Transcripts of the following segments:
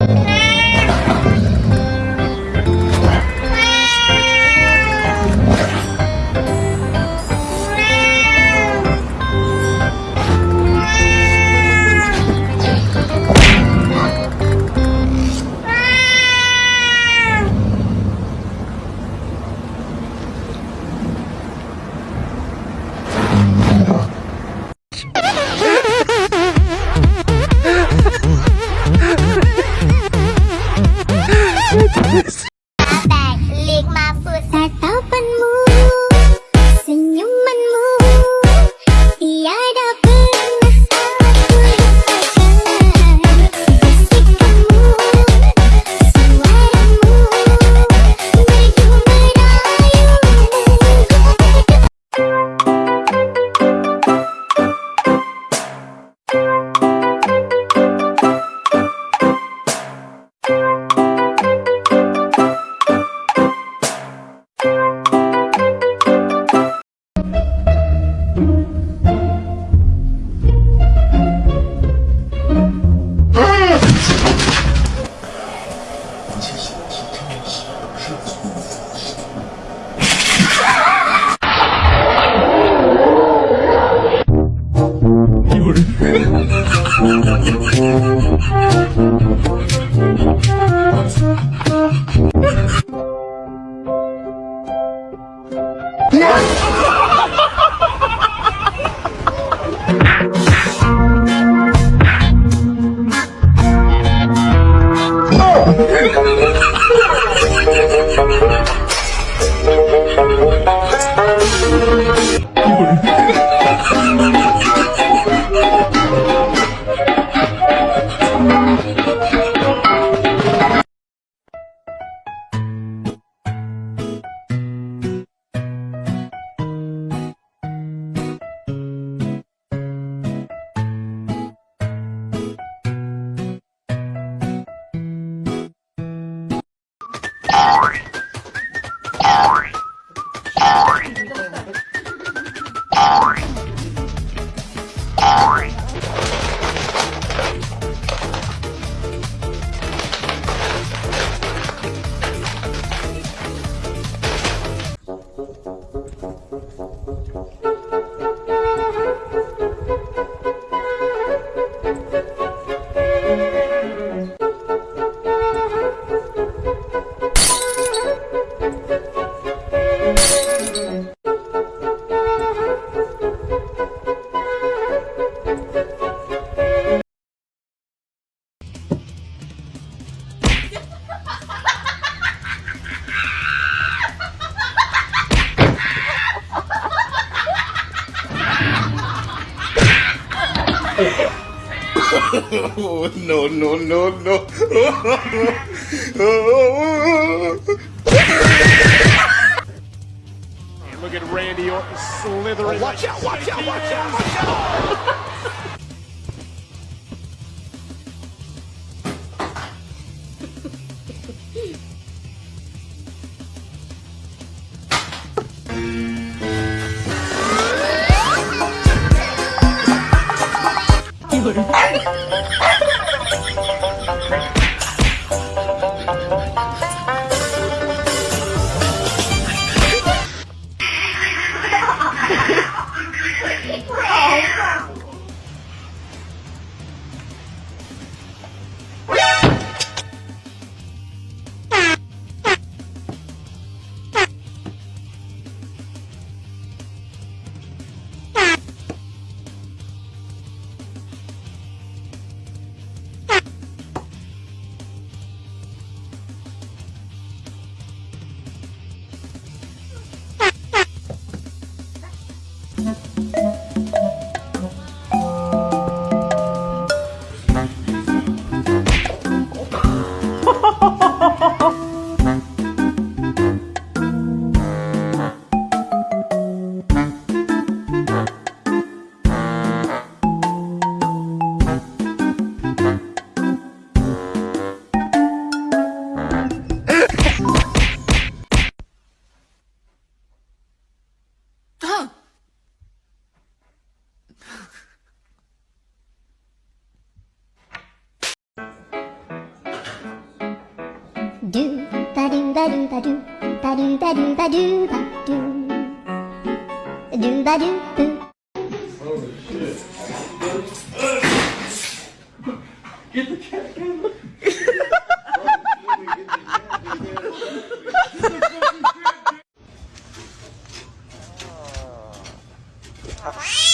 Balik oh, no, no, no, no. and look at Randy Orton slithering. Oh, watch out, watch out, watch out, watch out. Watch out. do ba do ba do ba do ba do ba do do ba do boo. Oh shit! Get the cat camera. Oh.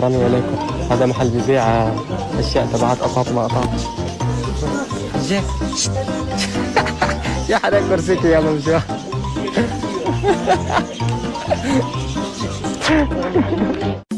حرامي عليكم. هذا محل بيبيع أشياء تبعات قطاط ما قطاط جاك يا حدا كرسيك يا ممشوح